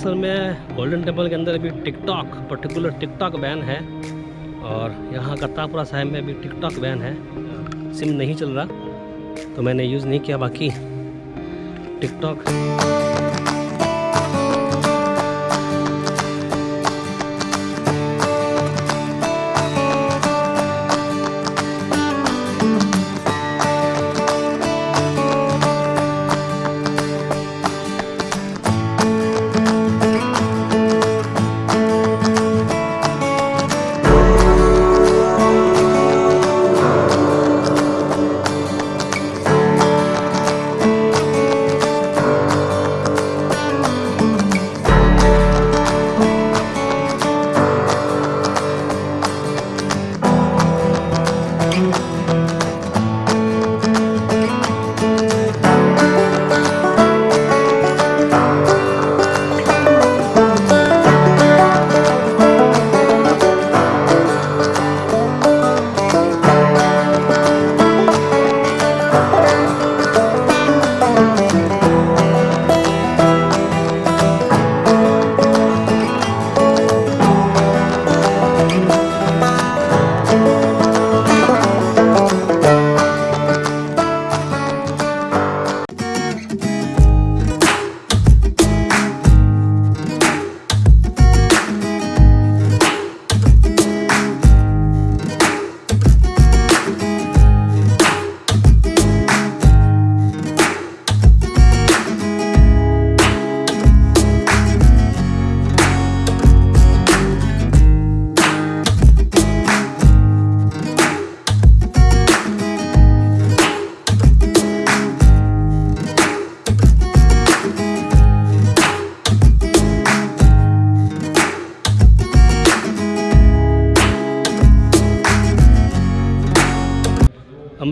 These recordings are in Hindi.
अमृतसर में गोल्डन टेंपल के अंदर अभी टिकटॉक पर्टिकुलर टिकटॉक बैन है और यहाँ करतारपुरा साहिब में अभी टिकटॉक बैन है। सिम नहीं चल रहा तो मैंने यूज़ नहीं किया बाकी टिकटॉक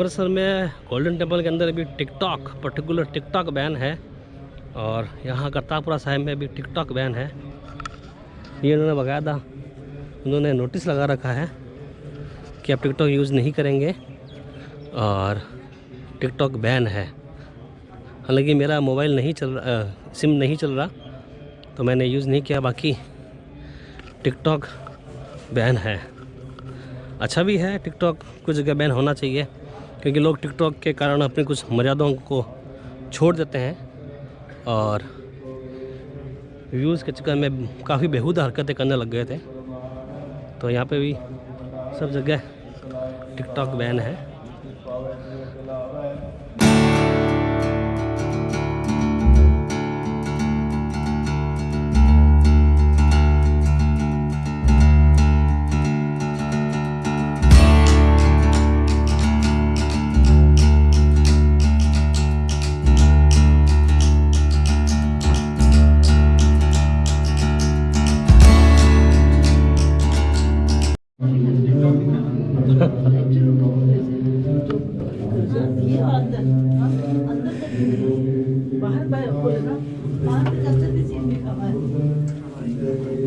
अमृतसर में गोल्डन टेंपल के अंदर अभी टिकटॉक पर्टिकुलर टिकटॉक बैन है और यहाँ करतारपुरा साहिब में अभी टिकटॉक बैन है। ये उन्होंने बाकायदा, उन्होंने नोटिस लगा रखा है कि आप टिकटॉक यूज़ नहीं करेंगे और टिकटॉक बैन है। हालाँकि मेरा मोबाइल नहीं चल रहा सिम नहीं चल रहा तो मैंने यूज़ नहीं किया, बाकी टिकटॉक बैन है। अच्छा भी है टिकटॉक कुछ जगह बैन होना चाहिए। क्योंकि लोग टिकटॉक के कारण अपनी कुछ मर्यादाओं को छोड़ देते हैं और व्यूज़ के चक्कर में काफ़ी बेहूदा हरकतें करने लग गए थे। तो यहाँ पे भी सब जगह टिकटॉक बैन है।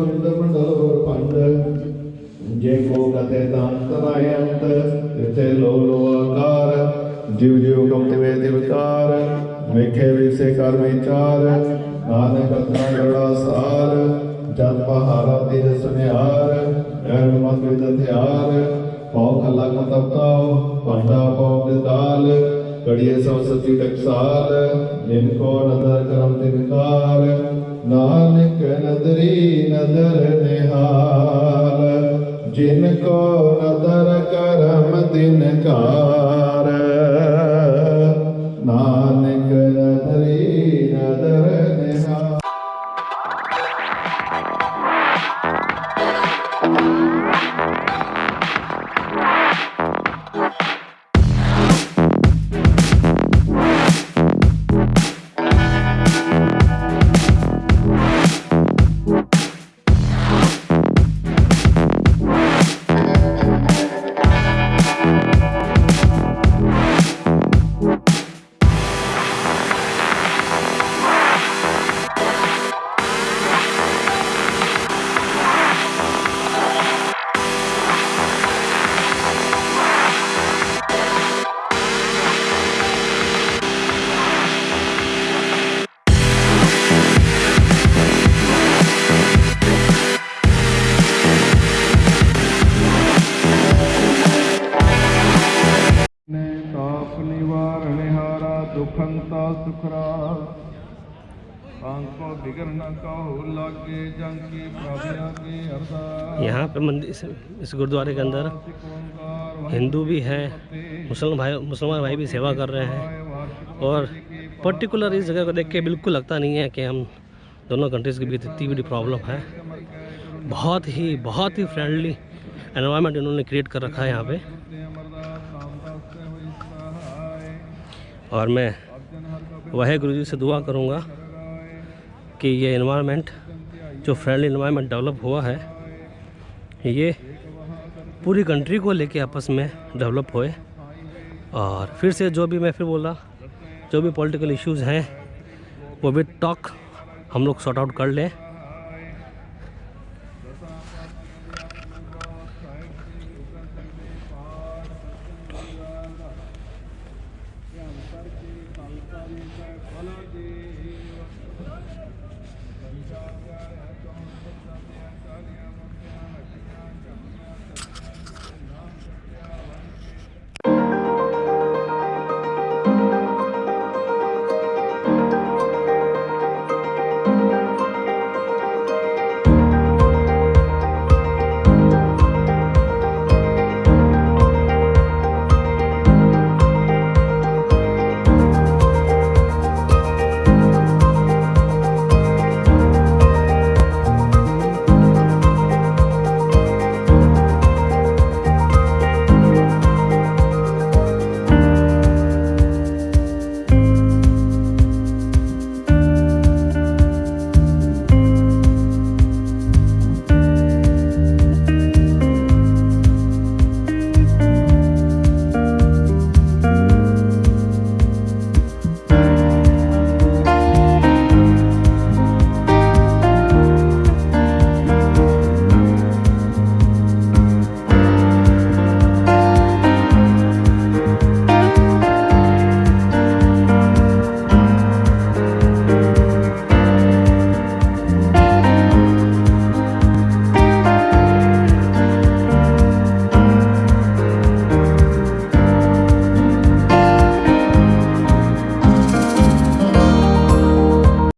मंडल पंड जे को कथे दांतराय तिथे लो लो आकार जीव जीव कम तिवे दिवकार वेखे विसे कर विचार नानक सार जन पहारा तेज सुनिहार गर्भ मत विद हथियार पाओ खला को तपताओ पांडा पाओ दाल कड़िए सब सती टकसाल जिनको नदर करम तिनकार नानक नदरी नदर निहाल जिनको नदर करम तिनकार नानक दुखंता सुखरा। यहाँ पे मंदिर इस, इस गुरुद्वारे के अंदर हिंदू भी हैं मुसलमान भाई मुसलमान भाई भी सेवा कर रहे हैं। और पर्टिकुलर इस जगह को देख के बिल्कुल लगता नहीं है कि हम दोनों कंट्रीज़ के बीच इतनी बड़ी प्रॉब्लम है। बहुत ही बहुत ही फ्रेंडली एनवायरनमेंट इन्होंने क्रिएट कर रखा है यहाँ पे। और मैं वह गुरु जी से दुआ करूँगा कि ये इन्वायरमेंट जो फ्रेंडली इन्वायरमेंट डेवलप हुआ है, ये पूरी कंट्री को लेके आपस में डेवलप होए। और फिर से जो भी मैं फिर बोला, जो भी पॉलिटिकल इश्यूज़ हैं, वो भी टॉक हम लोग सॉर्ट आउट कर लें। Yeah.